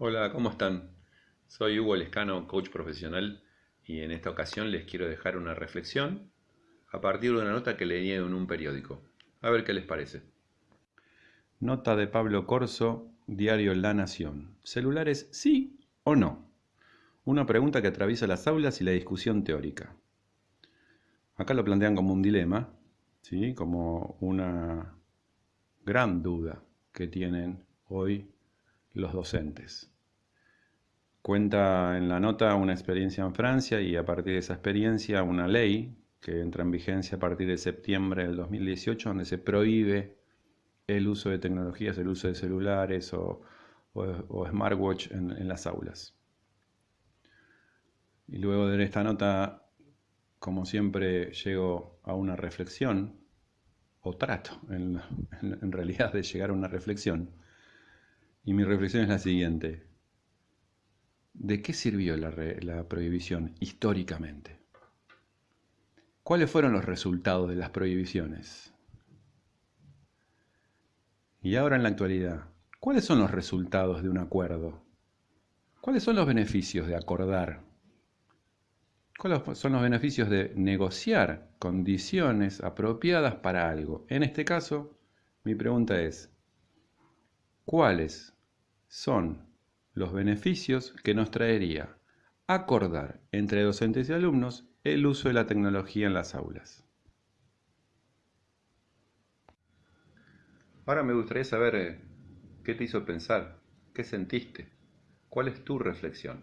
Hola, ¿cómo están? Soy Hugo Lescano, coach profesional, y en esta ocasión les quiero dejar una reflexión a partir de una nota que leí en un periódico. A ver qué les parece. Nota de Pablo Corso, diario La Nación. ¿Celulares sí o no? Una pregunta que atraviesa las aulas y la discusión teórica. Acá lo plantean como un dilema, ¿sí? como una gran duda que tienen hoy los docentes. Cuenta en la nota una experiencia en Francia y a partir de esa experiencia una ley que entra en vigencia a partir de septiembre del 2018 donde se prohíbe el uso de tecnologías, el uso de celulares o, smartwatch en, las aulas. Y luego de esta nota, como siempre, llego a una reflexión, o trato en realidad de llegar a una reflexión, y mi reflexión es la siguiente. ¿De qué sirvió la, prohibición históricamente? ¿Cuáles fueron los resultados de las prohibiciones? Y ahora en la actualidad, ¿cuáles son los resultados de un acuerdo? ¿Cuáles son los beneficios de acordar? ¿Cuáles son los beneficios de negociar condiciones apropiadas para algo? En este caso, mi pregunta es, ¿cuáles son los beneficios que nos traería acordar entre docentes y alumnos el uso de la tecnología en las aulas. Ahora me gustaría saber eh, qué te hizo pensar, qué sentiste, cuál es tu reflexión.